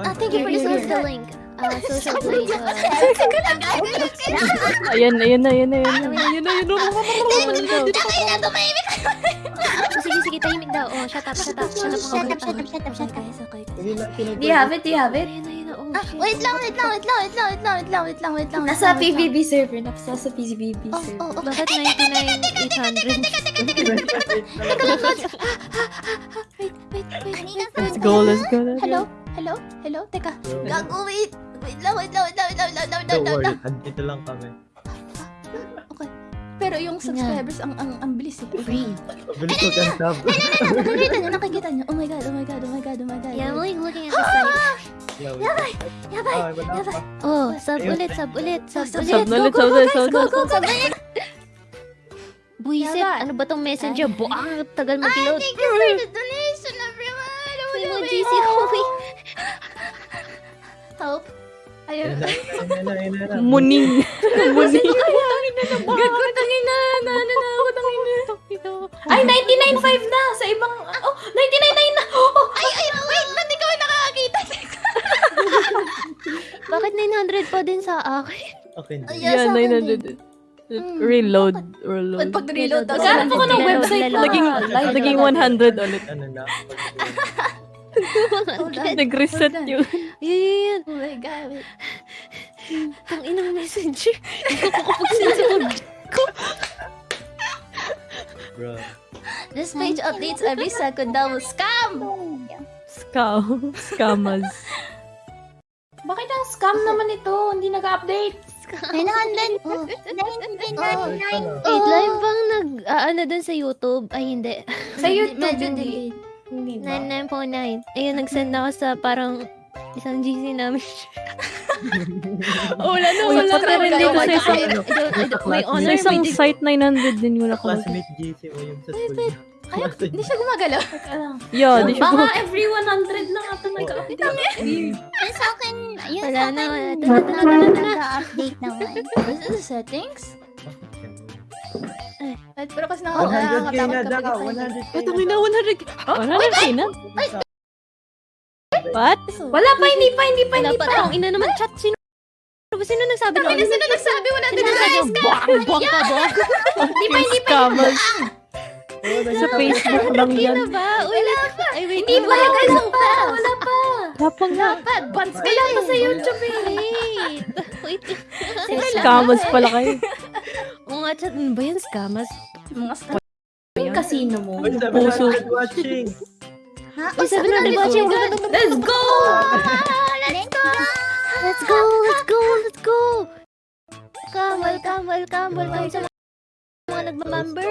Uh, thank you for the Here's social the link. Uh, social play. Uh, Ayan na, ayan na, ayan na, ayan na. Ayan na, ayan na. oh, sige, sige, tahimik daw. Oh, shut up, shut up, shut up. Shut up, shut up, shut up, shut up. Do you have it? Do you have it? Oh, Ah, wait lang, wait lang, wait lang, wait lang, wait lang, wait lang, wait lang, wait lang. Nasa. PVB server. Nasa sa Oh, server. oh, oh. Bakit 99,800? Teka lang. Wait, wait, wait. let's go. let's go. Hello? Hello? Hello? Teka. Gago, wait. Wait lang, wait lang, wait lang, wait lang, wait lang, wait lang, wait lang. andito lang kami. Pero yung subscribers, ang ang ang bilis eh. Free. Mabilis ko kang tab. Nakikita niyo, nakikita niyo. Oh my god, oh my god, oh my god, oh my god. Yeah, I'm like looking at the site. Yabay! Yabay, Ah. Oh, sub ulit, sub ulit, sub Sub ulit. Sub ulit, sub ulit, sub Go, ulit. go, go, go. Buisit, ano ba tong messenger? Buang, tagal Ay, mag-load. thank you for the donation, everyone. Oh. GC Howie. Ayun na. Muning. Muning. Gago, tangin na. Naano na ako, tangin na. Ay, 99.5 na. Sa ibang... Oh, 99.9 na. Oh, Ay, ay, wait, ba't ikaw nakakakita? Bakit 900 pa din sa akin? Okay, Yan, akin 900. Hmm, Reload, Ba't reload. pag reload po ko ng website? Naging, naging na. 100 ulit. Ano na? Hold on. Nag-reset Hold on. yun. Yun, yun, yun. Oh my god, wait. Tang inang messenger. Hindi ko kapag-send sa phone ko. Bro. This page updates every second daw. Scam! Scam. Scammers. Bakit ang scam naman ito? Hindi nag-update. 900. Oh. 999. Wait, live bang nag, ah, ano dun sa YouTube? Ay, hindi. Sa YouTube, Medyo hindi. Hindi ba? 99.9. Ayun, nag-send ako sa parang isang GC namin. oh, wala na, wala na. rin dito sa isang, may sa honor, isang may site 900 din wala ko. Classmate GC mo yung sa school niya. Ay, hindi siya gumagalaw. Teka lang. Yeah, di siya Baka every 100 lang ata nag-update. Yun sa akin, yun Wala sa na, akin. wala. Tara, tara, tara. Nag-update naman. Is it the settings? Ay, pero kasi 100k nakakatakot na kapag daw, ito. 100k Ito may na 100. Oh, 100k na? What? Wala pa, hindi pa, hindi pa, Wala hindi pa. pa. Tang ina naman chat. Sino? Sino nagsabi nun? Sino sino nagsabi na Sino nagsabi nun? Buwang, buwang ka, buwang. Hindi pa, hindi pa. Scammers. Sa Facebook lang yan. Sino ba? Wala pa. Ay, wait. Hindi pa, wala wala pa. Wala pa. Wala nga. Advance Wala pa sa YouTube eh. Wait. Wait. Scammers pala kayo. Nga, chat. Ano ba yan? Scammers? Mga scam. Yung casino mo. Puso. 700 watching! Ha? Uy, sabi na, di ba? Check mo. Let's go! Let's go! Let's go, let's go, let's go. Welcome, welcome, welcome, welcome sa mga nagmamember.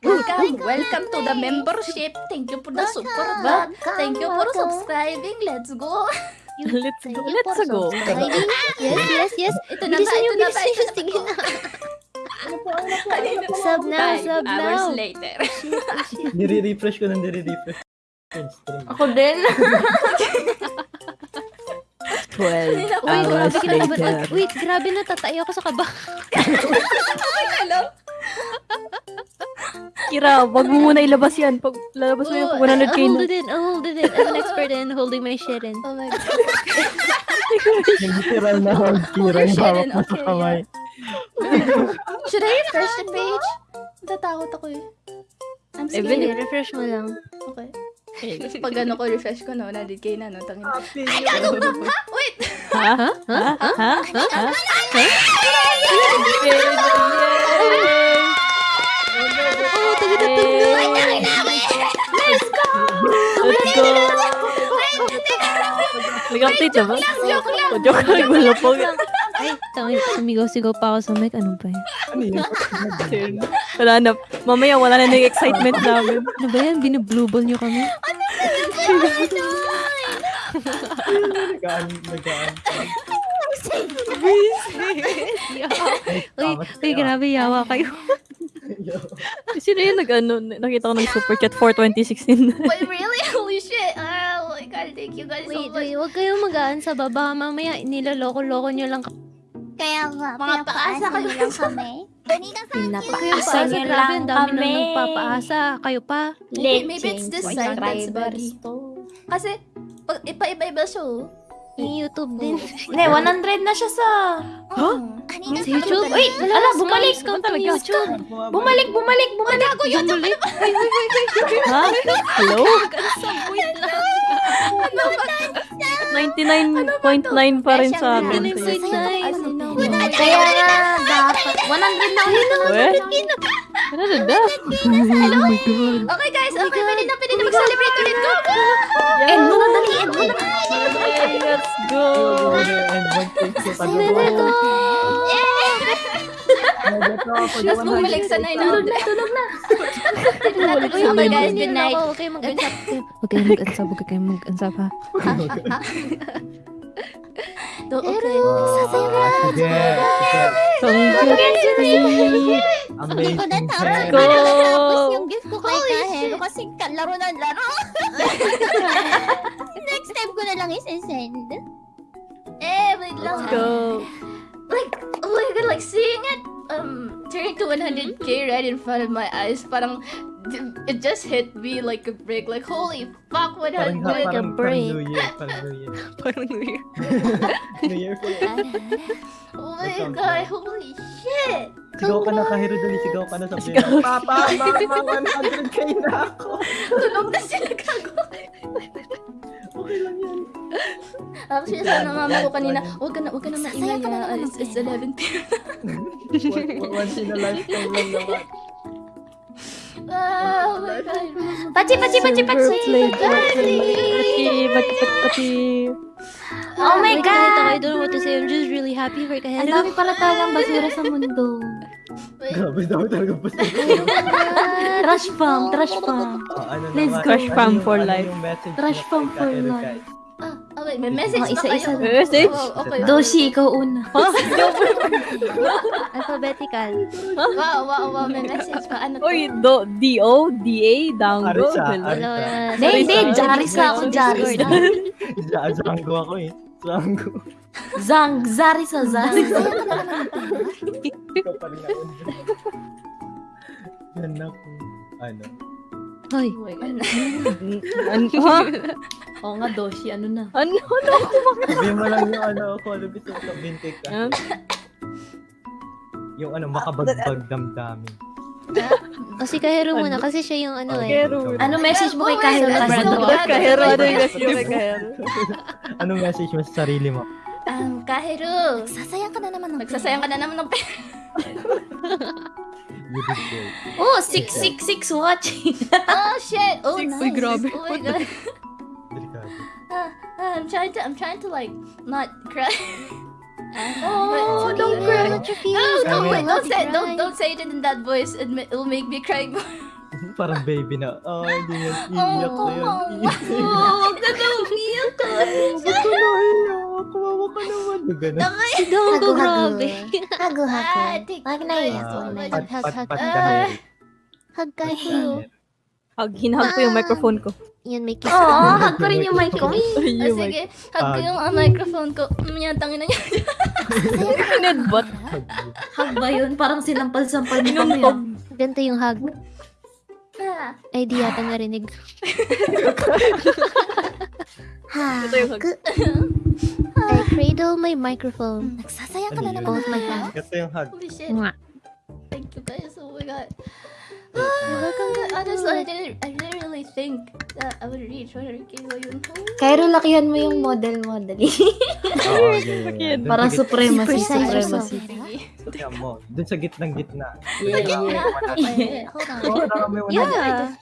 Welcome, welcome to the membership. Thank you for the support. Thank you for subscribing. Let's go. Let's go. Let's go. Yes, yes, yes. Ito na ba? Ito na ba? Ito na ba? na. Sub now, sub hours now. later. Nire-refresh ko nang nire-refresh. Ako din. 12 Uy, hours grabe later. Wait, grabe na tatay ako sa kaba. Kira, wag mo muna ilabas yan. Pag lalabas mo yung 100k I'll na. hold it in, I'll hold it in. I'm an expert in holding my shit in. Oh my god. Literal na hold kira yung hawak mo sa Okay, kamay. Should I refresh the page? Natatakot ako eh. I'm Eh, scared. Sige, refresh mo lang. Okay. Pag ano ko, refresh ko na, 100k na, no? Tangin. Happy Wait! Ha? Ha? Ha? Ha? Ha? Oh, taga na Let's go! Let's go! Nag-update na ba? Joke lang! Joke lang. Wala po. Ay, tangin, sumigaw-sigaw pa ako sa mic. Ano ba yan? Ano yun? Wala na. Mamaya wala na ng excitement namin. Ano ba yan? Binu-blue ball nyo kami? Nagaan, nagaan. Uy, uy, grabe, yawa kayo. Sino yun nag-ano? Nakita ko ng super chat for 2016. Wait, really? Holy shit! Oh my god, thank you guys so Wait, much. wait, huwag kayong magaan sa baba. Mamaya, niloloko-loko nyo lang. Kaya nga, mga paasa kayo lang kami. Huwag kayong Asa paasa. nyo Grabe, lang kami. nagpapaasa. Kayo pa. Maybe- maybe it's this side that's. Kasi, pa- ipa-iba-iba siya, oh. YouTube din. Hindi, 100 na siya sa... Huh? Sa YouTube? Uy, ala, bumalik! Naman talaga. YouTube. Bumalik, bumalik, bumalik! Ako yun! Ha? Hello? 99.9 pa rin sa amin. Galing sa time. Kaya nga, dapat. 100 na ulit. Eh? Ano na da? Oh my God. Okay guys, okay, pwede na, pwede na mag-celebrate ulit. Go, go! End mo na, dali, end mo na. Let's go. And one thing sa Sana pag- ko. Tapos bumalik sa 900. Tulog na, tulog na. Uy, Okay guys, good night. Huwag kayong mag-usap. Huwag kayong mag-usap. Huwag kayong mag-usap ha. Do- Pero, Okay. sasaya ka. Ah, Sige. sige. Congratulations. Amazing. Tapos Go. yung gift ko kay kasi na laro. Next time ko na lang is-send. Eh, wait lang. Let's go. Like, oh my god, like seeing it um turn to 100k right in front of my eyes, parang it just hit me like a brick. Like, holy fuck, 100. Parang, parang, parang break. New Year. Parang New Year. Parang weird. New Year. Oh my god, holy shit. Sigaw ka na oh kahiro dali. Sigaw ka na sa pera. Papa, mama, 100k na ako. Tunog na sila gago. Okay lang yan. Actually, sabi ng mama ko kanina, huwag ka na, huwag ka na maingay. Na naman It's, ng it's pera. 11 p.m. One- Once in a lifetime lang naman. Oh my god. Pachi, pachi, pachi, pachi. Birthday, Pati, pati, pati, pati. Oh my ako, I god. don't know what to say. I'm just really happy for Ang Kahero. dami pala talagang basura sa mundo. Grabe, dami talaga pa Trash fam, trash fam. ano Let's go. Ano fam yung- for ano life. fam kay for life. Wait, may message Oh, ba isa-isa kayo? na. Message? Oh, okay. Doshi, ikaw una. Alphabetical. Wow, wow, wow, may message pa. Ano to? Uy, do, D-O, D-A, dango. Arisa, Hello. Hindi, hindi. Jaris sorry. ako, Jaris. Ja- Jango ako eh. Jango. Zang, Zaris sa Zaris. Ikaw pa rin ako. Yan na po. Ano? Hoy. God. Ano? Oo nga, Doshi, ano na. Ano? Ano? Sabihin mo lang yung ano, call of duty sa bintik ka. Huh? Yung ano, makabagbag damdamin. O si Kahero muna kasi siya yung ano eh. Kahero. Ano message mo kay Oh, so bad. Kahero, ano yung message mo kay Kahero? Anong message mo sa sarili mo? Um, Kahiro. Sasayang ka na naman ng Nagsasayang ka na naman ng pera. You did great. Oh, 666 watching. Oh shit! Oh Six- nice! Uy, grabe. Oh my uh, I'm trying to, I'm trying to like not cry. oh, don't cry! No, don't wait, don't say, don't, don't say it in that voice. It will make me cry more. Parang baby na. Oh, hindi yan. Iiyak oh, na yan. Oh, oh, huwag na daw. Iiyak ka. Ba't ko naiyak? Kawawa ka naman. Ganun. Si Dogo, grabe. Ah, hago, hago. Huwag na iiyak. Pat, pat, pat, dahil. Hag kayo. Hug, hinahag ko yung microphone ko. Yan, may kiss. Oo, oh, hug ko rin yung mic ko. Ah, Yung mic. sige, hug ko Ah. yung ah, microphone ko. Mga tangin na niya. Pinedbot. Hug ba yun? Parang sinampal-sampal mo kami. Inuntog. Ganito yung hug. Ah, Ay, di yata narinig. Ito yung hug. I cradle my microphone. Nagsasaya ka na naman. Both my hands. Ito yung hug. holy shit. Thank you guys. Oh my god. Welcome. I didn't, I didn't really think that I would reach 100k ngayon. Kairo, lakihan mo yung model-model. Oo. Dun Parang supremacy, supremacy. Tingnan mo. Dun sa gitnang gitna. Yeah, yeah. Hold on. Yeah.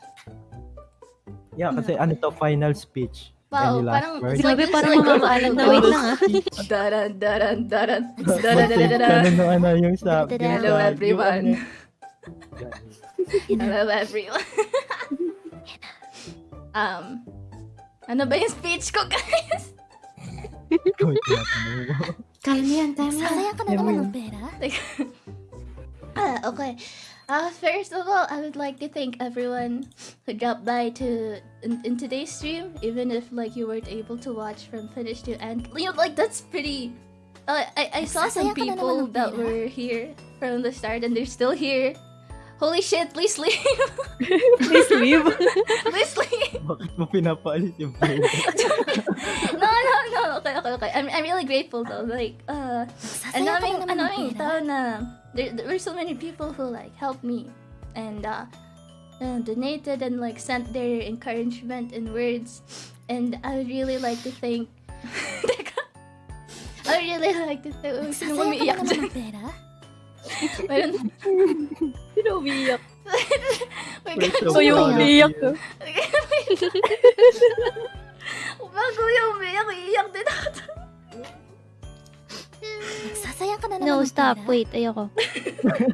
Yeah, kasi ano to, final speech. Wow, parang Grabe, parang mamamaalam na. Wait lang ah. Daran, daran, daran. Daran, na ng ano yung sa... Hello, everyone. Yung- Hello everyone. um, ano ba yung speech ko, guys? Ikaw yung tinatanong mo. Kaya mo yan, kaya ka na naman ng pera? Ah, okay. Uh, first of all, I would like to thank everyone who dropped by to in, in today's stream, even if like you weren't able to watch from finish to end. You know, like that's pretty. Uh, I I saw some Nagsasaya ka na naman people that were here from the start, and they're still here. Holy shit, please leave. Please leave. please leave. Bakit mo pinapaalis yung phone? No, no, no. Okay, okay, okay. I'm, I'm really grateful though. Like, uh, ang daming, ang daming tao na, there, there were so many people who like helped me and uh, uh, donated and like sent their encouragement and words. And I would really like to thank. Teka. I would really like to thank. Sino umiiyak dyan? Mayroon. Sino Wait, So yung umiiyak ko. Bago yung umiiyak, iiyak din ako. Nagsasayang ka na naman No, stop. pera. Wait, ayoko.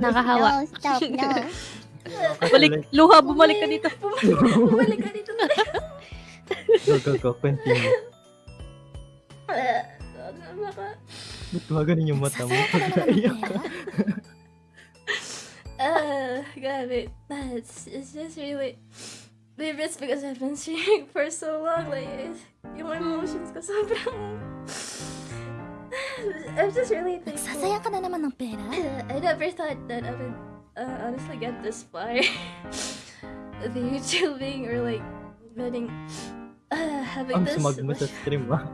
Nakahawa. No, stop, no. Balik, luha, bumalik ka dito. Bumalik ka dito. Go, go, go. Continue. Baka, Ba't yung mata mo? Nagsasayang ka na naman ng ka. pera. uh, grabe. It's, it's just really... Maybe it's because I've been streaming for so long. Like, it's, yung emotions ko sobrang... I'm just really thankful. Nagsasayang ka na naman ng pera. I never thought that I would uh, honestly get this far the YouTubing or like getting uh, having Ang this. smug mo sa stream, ah.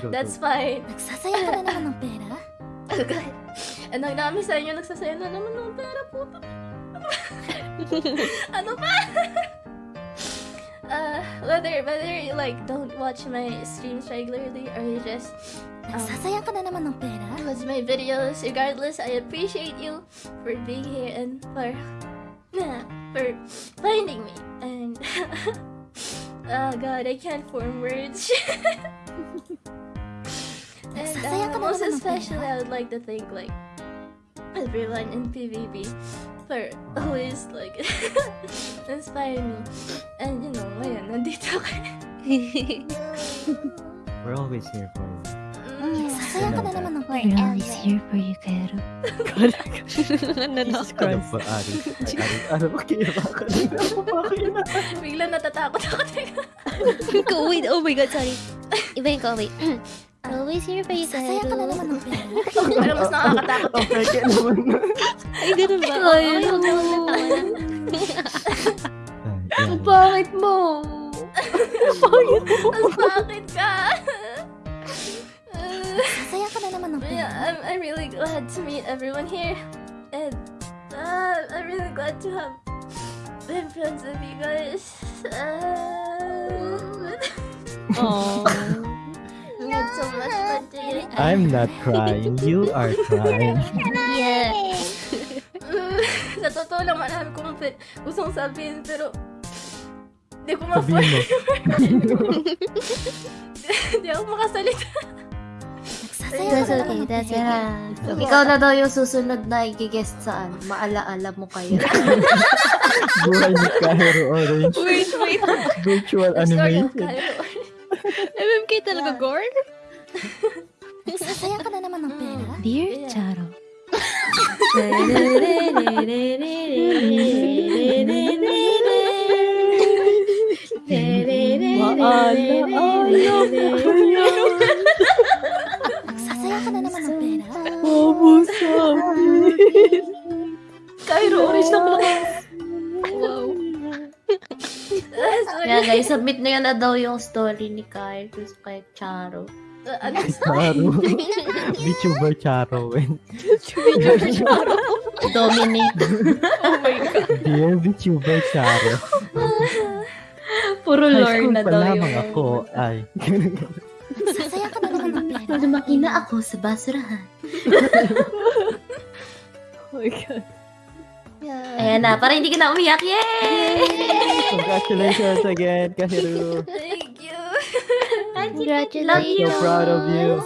Go, That's go. fine. Nagsasayang ka na naman ng pera. Oh god. And ang dami sa inyo nagsasaya na naman ng pera po. ano ba? uh, whether whether you like don't watch my streams regularly or you just Nagsasayang ka na naman ng pera. watch my videos, regardless, I appreciate you for being here and for for finding me. And oh god, I can't form words. and Nagsasaya uh, ka most especially. I would like to thank like everyone in PvP for always like inspiring me. And you know, ngayon, nandito ka. We're always here for you. Mm. Nagsasayang ka na naman ng pera. Forever. for you, Kero. Nanak. Ano ba, Ari? Ay, Ari, ano ba ba? Ako ba na? Bigla natatakot ako. Teka. Wait, oh my god, sorry. Ibahin ko, wait. Always here for you, Nagsasayang ka na Kero. naman ng pera. Parang mas nakakatakot. Ang peke naman. Ay, ganun ba? Ay, Ay, no. huwag naman natawa na. Ay, yan. Bakit mo? Ang bakit ka? yeah. I'm, I'm really glad to meet everyone here. And uh, I'm really glad to have been friends with you guys. Uh, Aww. we so much fun together. I'm not crying. You are crying. Yeah. Sa totoo lang, marami kong pi- gustong sabihin, pero hindi ko ma Sabihin. Hindi ako makasalita. Nagsasayang That's ka na okay, naman ng that's pera. okay. Ikaw na daw yung susunod na i-guest saan. Maalaala mo kayo. Buhay ni Cairo Orange. Wait, wait. Virtual. Cairo. MMK talaga, Yeah. Gorn? Nagsasayang ka na naman ng pera. Dear Yeah. Charo. Nagsasayang ka na naman ng pera. Cairo Orange na pala. Wow. Sorry. Kaya guys, submit na yan na daw yung story ni Kyle kay Charo. Uh, ano? Charo. VTuber Charo. Dominic. Oh my god. Dear VTuber Charo. Puro High lore school na pa daw lamang yung... ako. Ay. Lumaki na ako sa basurahan. Oh my god. Yeah. Ayan na, para hindi ka na umiyak. Yay! Congratulations again, Kahiru. Thank you. Congratulations. So proud of you.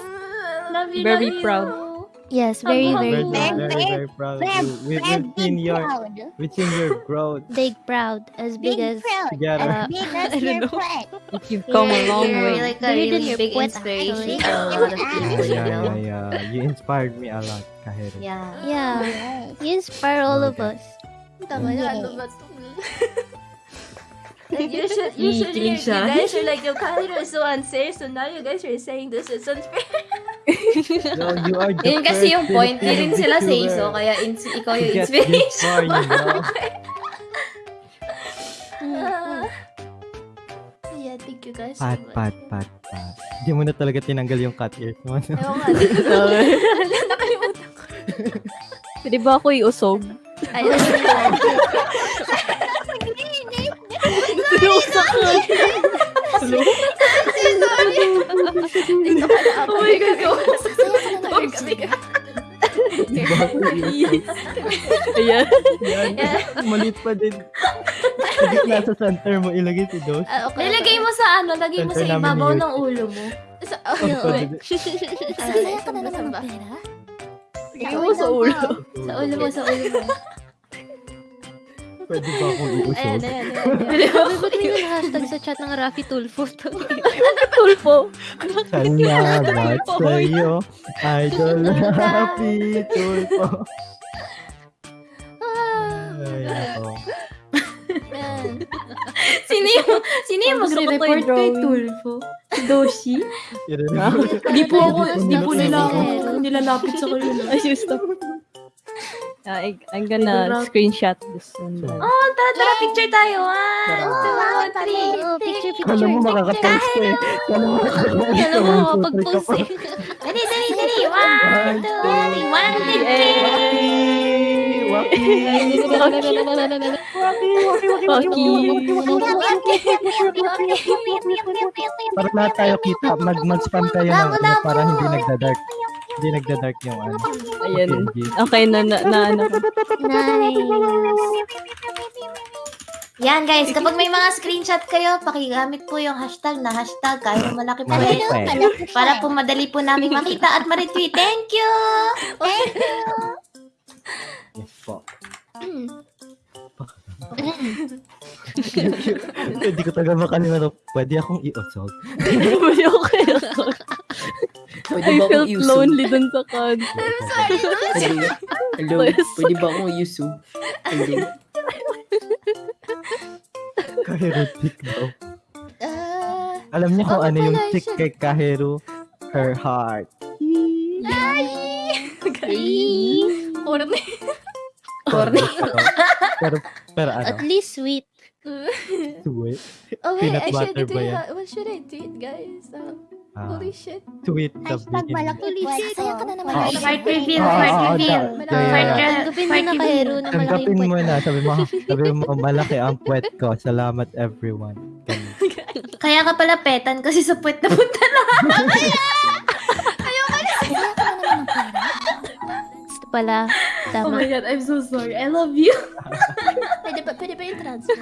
Love you, Very love you. Proud. Yes, very, Very, very very, proud. very, very proud of you. We, we've your, we've seen your growth Big proud. As big as... together. Uh, Big I don't know. You've come a long You're way. like a Bigger really big inspiration to a lot of Yeah, people, yeah, yeah, yeah. You inspired me a lot, Kahiru. Yeah. Yeah. You inspire all of us. Tama na, ano ba ito? Usually, usually Kinikilig you siya. guys are like, yung Kairo is so unfair, so now you guys are saying this is unfair. Yo, you are the Yun kasi yung point, di rin sila say VTuber so, kaya ins- ikaw yung inspiration. you know? Ah. yeah, thank you guys so Pat, much. pat, pat, pat. Hindi mo na talaga tinanggal yung cut ears mo. no? Ewan nga. Nakalimutan ko. Pwede ba ako iusog? Ayun. Na. Oh my God, go. Ayan. Yan. Maliit pa din. Sige, nasa center mo ilagay si Dos. Ah, okay. Nilagay mo sa ano, lagay mo sa ibabaw ng ulo mo. Sa, oh, Ang wait. pwede- Sasaya ka na naman ng pera? Lagay mo sa ulo. Sa ulo mo, sa ulo mo. Pwede ba akong iusog? ayan, ayan. ayan. Ba't may yung hashtag sa chat ng Rafi Tulfo? Tulpo. Salamat sa iyo, idol happy tulpo. Ay, ako. Ayan. Sino yung, sino yung Gusto ko to kay. Tulfo? Doshi? Di po ako, di po nila ako nilalapit sa kanila. Ay, stop. Ah, I, I'm gonna screenshot this one. Oh, tara, tara, picture tayo. One, two, three. Oh, picture, Kala picture. mo makakapost ko eh. Kala mo makakapost Kala mo ka, makapag-post eh. Dali, dali, dali. One, two, three. One, two, three. Waki! Para lahat tayo kita, mag mag-spam tayo ng ano, para hindi nagda-dark. Hindi nagda-dark yung ano. Ayan. Okay, na, na, na, ano. Nice. Yan guys, kapag may mga screenshot kayo, pakigamit po yung hashtag na hashtag kahit malaki po Malaki eh. pa eh. Para po madali po namin makita at ma-retweet. Thank you! Yes po. Hindi ko talaga makalimutan. Pwede akong i-usog. Pwede ako kaya. Pwede I ba akong felt iusog? lonely dun sa concert. Pwede, hello, Yes. pwede ba akong iusog? Pwede. Kahiro tick daw. Ah, Alam niya kung Oo ano yung pala, tick shit. kay Kahiro? Her heart. corny. Corny. pero, pero ano, At least sweet. sweet. Oh wait, Peanut I should butter ba tweet. yan? ha- What should I tweet, guys? Um, Ah, holy shit. sweet the beginning. Sasaya ka na naman. Ah, ng Fart pera. reveal, Ah, fart ah, ah, reveal. da- Fart kaya- reveal. Tanggapin mo na kahero na malaking Tanggapin mo puwet. na. Sabi mo, sabi mo, malaki ang puwet ko. Salamat everyone. Ganun. Kaya ka pala petan kasi sa puwet na punta na. Sasaya ka na naman ng pera. Gusto pala. Oh Tama. my god, I'm so sorry. I love you. Pwede ba, pwede ba yung transfer?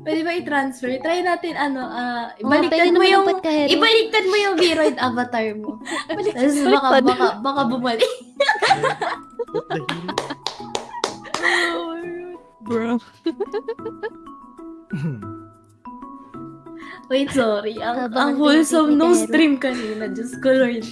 Pwede ba i-transfer? Try natin ano, ah, Oo, pwede baliktad mo yung, ibaliktad mo yung Viroid avatar mo. Tapos baka, baka, baka bumalik. Bro. Wait, sorry. Ang, ang wholesome nung stream kanina. Diyos ko, Lord.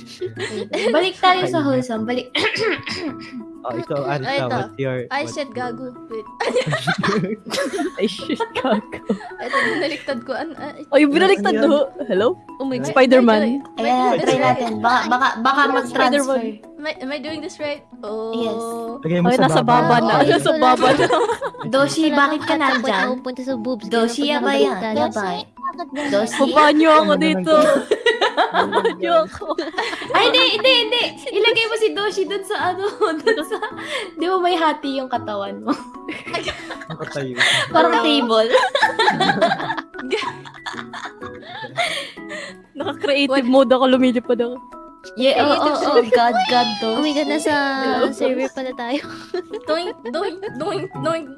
Balik tayo sa wholesome. Balik. oh, ikaw, Arisa, Ah, ito. what's your... I what's- said gago. Wait. Ay, shit, kaka. Ito, binaliktad ko. An, ah, Ay, binaliktad Ano yan? do. Hello? Oh my I- Spider-Man. I, I Ayan, try natin. Baka, baka, baka mag-transfer. Am I, am I doing this right? Oh. Yes. Lagay mo Ay, nasa baba na. Okay. Nasa baba na. Doshi, bakit ka nandyan? na pupunta sa boobs. Doshi, nakabaliktad- Yaba. Doshi. Papanyo ako Ano dito. Ako. Ay, hindi, hindi, hindi. Ilagay mo si Doshi dun sa ano, dun sa... Di ba may hati yung katawan mo? Nakatayo. Parang table. Naka-creative mode ako, lumilipad ako. Yeah, oo, oo, oo. God, God, Oh my Doshi. god, nasa server pala tayo. Doink, doink, doink, doink.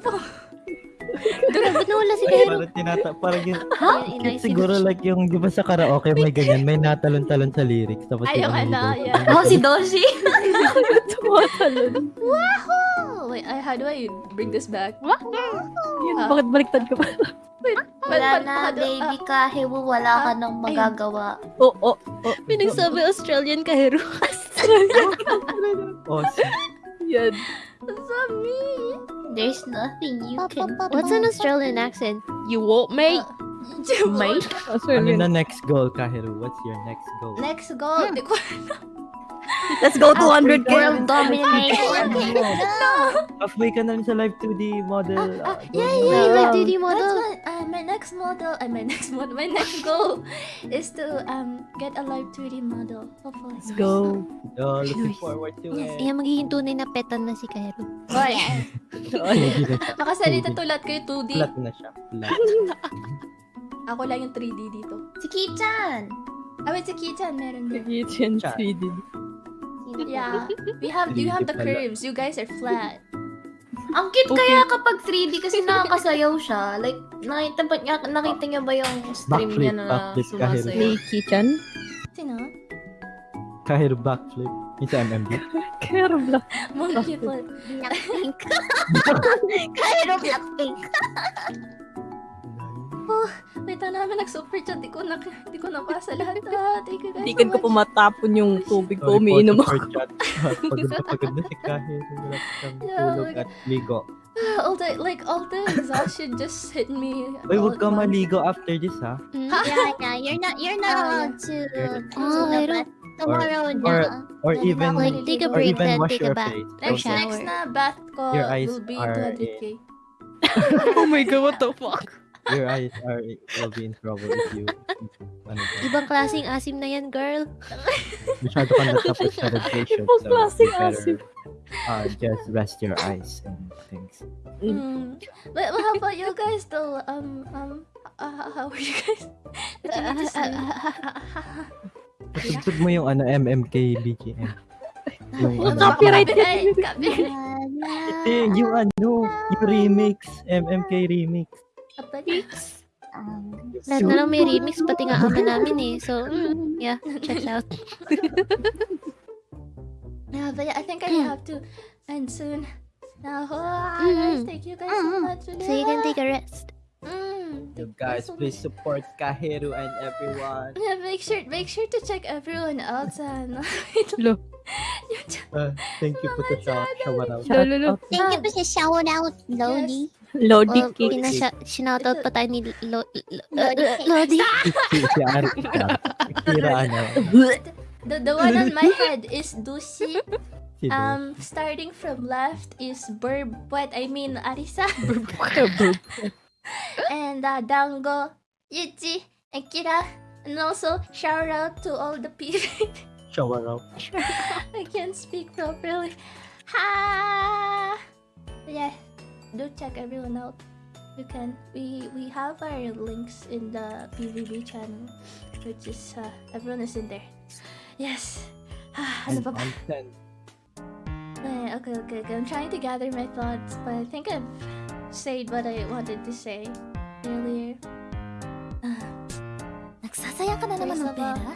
Doon, ba't nawala si Kahero? Parang tinata, parang yun, siguro like yung, di ba sa karaoke may ganyan, may natalon-talon sa lyrics. Tapos Ay, yung ano, yeah. Oh, si Doshi. Tumatalon. Oh, wait, I, how do I bring this back? Yun, bakit baliktad ka pa? Wala na, baby ka. Hewo, wala ka nang magagawa. Oh, oh, oh. Pinagsabi Australian Kahero. Oh, si- Yan. Sami! There's nothing you can What's an Australian accent? You won't, mate. Uh, mate? Ano Australian. na next goal, Kahiru? What's your next goal? Next goal. Hmm. Di ko Let's go 200k. World domination. Halfway ka na rin sa live 2D model. Ah, uh, yeah, yeah, yeah. wait, 2D That's model. what, uh, my next model, uh, my next model, my next goal is to um get a live 2D model. Hopefully. Let's go. Oh, looking forward to it. Ayan, magiging tunay na petan na si Kairo. Na siya. makasalita tulad kayo 2D. Flat na siya. Flat. Ako lang yung 3D dito. Si Kichan. Ah, wait, si Kichan meron din. Kitchen Chat. 3D. Yeah. We have, you have the 3D pala. curves. You guys are flat. Ang cute kaya kapag 3D kasi nakakasayaw siya. Like, nakita, ba, niya, nakita niyo ba yung stream Backflip, niya na backflip sumasayaw? Ni Kichan. Sino? Kahiru backflip. Yung sa MMB. Kerb lang. Monkey flip. Blackpink. Kairo Blackpink. Wait, na namin nag-super chat. Di ko, na, di ko nabasa lahat. Ah, thank you guys Hindi so ko much. po matapon yung tubig ko. Umiinom ako. Pagod na pagod na si Yeah, tulog like- at ligo. all the, like, all the exhaustion just hit me. All huwag ka maligo after this, ha? Mm. Yeah, yeah. You're not, you're not Ah, allowed to Oh, Kairo. bath tomorrow or- na. Or Yeah, even, like, take a or break, even then wash take your a bath. face. Next, shower. next na bath ko will be are- 200k. Oh my god, what the fuck? Your eyes are will be in trouble if you, ano ba, Ibang klaseng asim na yan, girl. masyado ka natapos sa radiation. Ibang so klaseng asim. Uh, just rest your eyes and things. Mm. But, but how about you guys though? Um, um, uh, how are you guys? Patugtog mo yung ano, MMK BGM. Yung, Ano? Copyright. Copyright. Copyright. Hindi, yung ano, yung remix, MMK remix. Copyright. Lahat na lang may remix, pati nga ama namin eh. So, mm, yeah, check out. Yeah, but yeah, I think I have to end soon. Now, ah, Mm. guys, thank you guys so much. So you can take a rest. Mm, You guys, so please much. support Kahiru and everyone. Yeah, make sure make sure to check everyone else and Lo. Uh, thank you po sa shower out. Lolo, Thank you po sa shout out, Lodi. Lodi Well, cake. pinasya, sinoutout pa tayo ni Lo, Lo, Lo- Lodi. Si, si Ari. Tira ano. the the one on my head is Dusi. Um, Um, starting from left is Burb. What I mean, Arisa. Burb. and uh, down go Yuji and Kira. And also shout out to all the people. shout out. I can't speak properly. Ha! Yeah, do check everyone out. You can. We we have our links in the PVB channel, which is uh, everyone is in there. Yes. ano And pa ba? on 10. Eh, okay, okay, okay. I'm trying to gather my thoughts, but I think I've said what I wanted to say earlier. Ah, Nagsasaya ka na naman ng First of all- pera?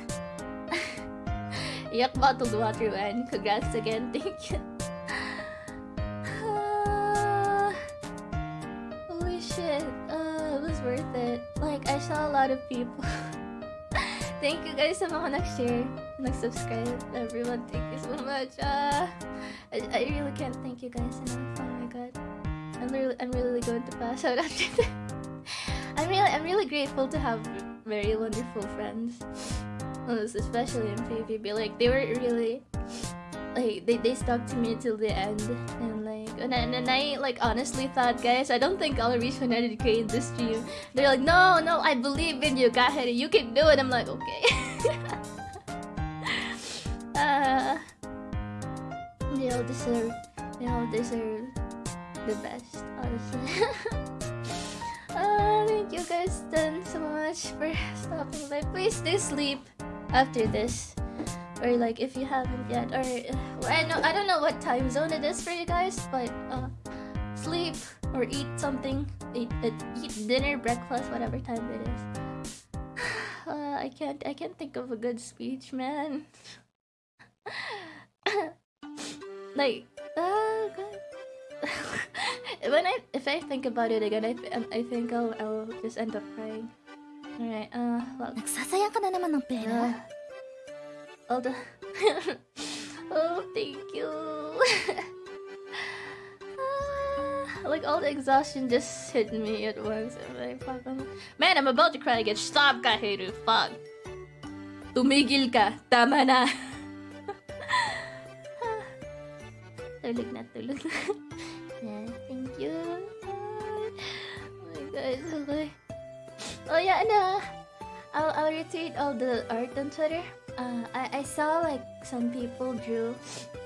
Yak bottled water, man. Congrats again. Thank you. Lot of people. thank you guys sa mga nag-share, nag-subscribe. Everyone, thank you so much. Uh, I, I really can't thank you guys enough. Oh my god. I'm really, I'm really going to pass out after that. I'm really, I'm really grateful to have very wonderful friends. Especially in PvP. Like they were really like they, they stuck to me till the end and and, I- and I like honestly thought guys I don't think I'll reach 100k in this stream they're like no no I believe in you Kaheri you can do it. I'm like okay. Uh, they all deserve they all deserve the best honestly. Uh, thank you guys then so much for stopping by. Please do sleep after this or like if you haven't yet or I know I don't know what time zone it is for you guys but uh sleep or eat something eat, uh, eat dinner breakfast whatever time it is uh, I can't I can't think of a good speech man like uh, God. when I if I think about it again I, th- I think I'll, I'll just end up crying alright uh well Nagsasaya ka na naman ng pera? uh, all the oh, thank you. Like all the exhaustion just hit me at once. I'm like, Man, I'm about to cry again. Stop, Kahiru. Fuck. Tumigil ka. Tama na. tulog na, tulog yeah, thank you. Oh my god, okay. Oh yeah, no. I'll, I'll retweet all the art on Twitter. Uh, I, I saw like some people drew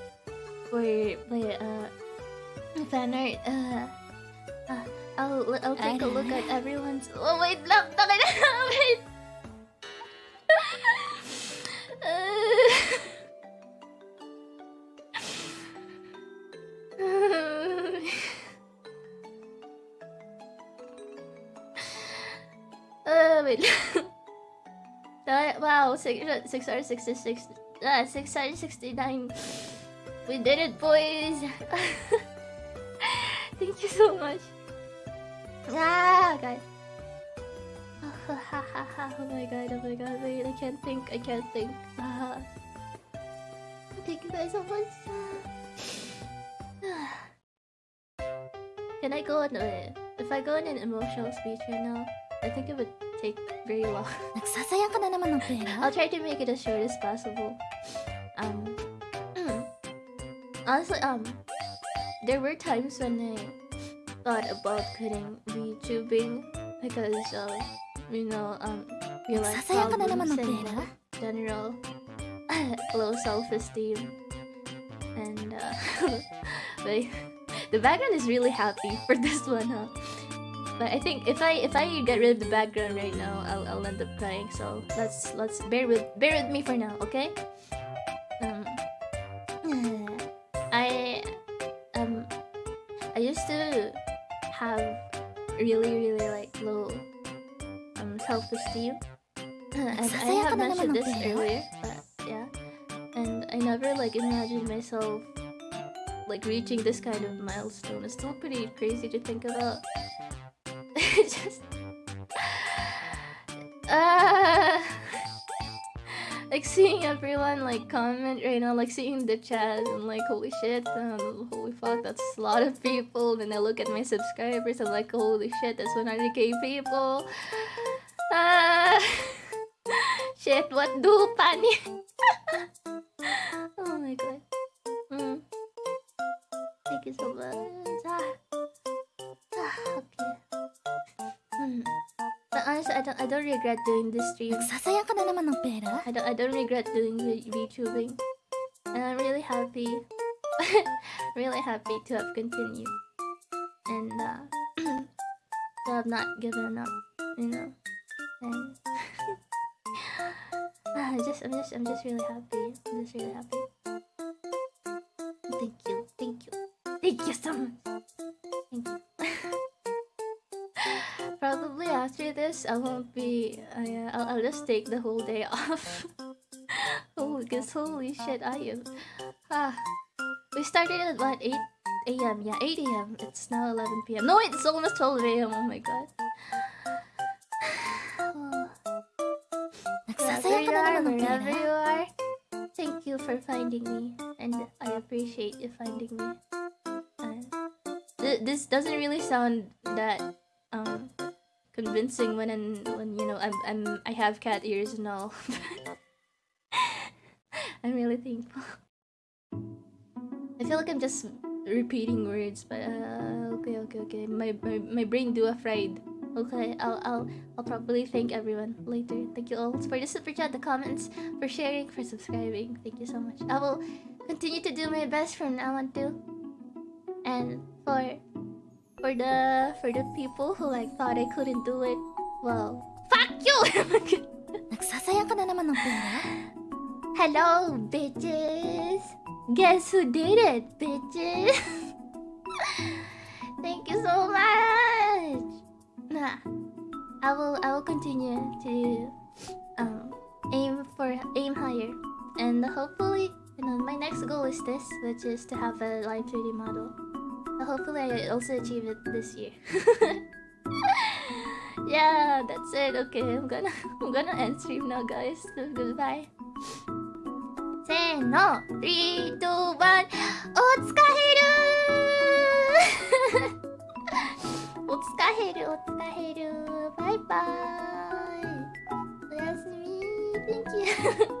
for like uh fan art. Uh, uh, I'll I'll take a look at everyone's. Oh wait, lang, taka na, wait. 666 uh, 669 We did it, boys! Thank you so much. Ah, guys. oh my god, oh my god, wait, I can't think, I can't think. Uh, thank you guys so much. Can I go on a... If I go on an emotional speech right now, I think it would take very long. Nagsasayang ka na naman ng pera? I'll try to make it as short as possible. Um, honestly, um, there were times when I thought about quitting VTubing because of, you know, um, real life Nagsasayang ka na naman problems and general low self-esteem. And, uh, but the background is really happy for this one, huh? But I think if I if I get rid of the background right now, I'll, I'll end up crying. So let's let's bear with bear with me for now, okay? Um, I um I used to have really really like low um self esteem, and I have mentioned this earlier, but yeah, and I never like imagined myself like reaching this kind of milestone. It's still pretty crazy to think about. Just uh, like seeing everyone like comment right now, like seeing the chat and like holy shit, um, holy fuck, that's a lot of people. Then I look at my subscribers and like holy shit, that's 100k people. Uh, shit, what do pani? I don't I don't regret doing this stream. Nagsasayang ka na naman ng pera? I don't I don't regret doing V- VTubing. And I'm really happy. really happy to have continued. And uh to have not given up, you know. And I'm just I'm just I'm just really happy. I'm just really happy. Thank you. Thank you. Thank you so much. Thank you. Probably after this, I won't be. Uh, I'll, I'll just take the whole day off. oh, because holy shit, I am. Ah, we started at what 8 a.m. Yeah, 8 a.m. It's now 11 p.m. No, wait, it's almost 12 a.m. Oh my god. Wherever you are, wherever you are, thank you for finding me, and I appreciate you finding me. Uh, th- this doesn't really sound that um convincing when I'm, when you know I'm I'm I have cat ears and all. I'm really thankful. I feel like I'm just repeating words, but uh, okay, okay, okay. My my, my brain do afraid. Okay, I'll I'll I'll probably thank everyone later. Thank you all for the super chat, the comments, for sharing, for subscribing. Thank you so much. I will continue to do my best from now on too. And for for the for the people who like thought I couldn't do it, well, fuck you. Nagsasayang ka na naman ng pera? Hello, bitches. Guess who did it, bitches? Thank you so much. Nah, I will. I will continue to um aim for aim higher, and hopefully, you know, my next goal is this, which is to have a live 3D model. Hopefully I also achieve it this year. yeah, that's it. Okay, I'm gonna I'm gonna end stream now guys. Goodbye. せーの bye. お疲れるお疲れるお疲れるバイバーイおやすみ Thank you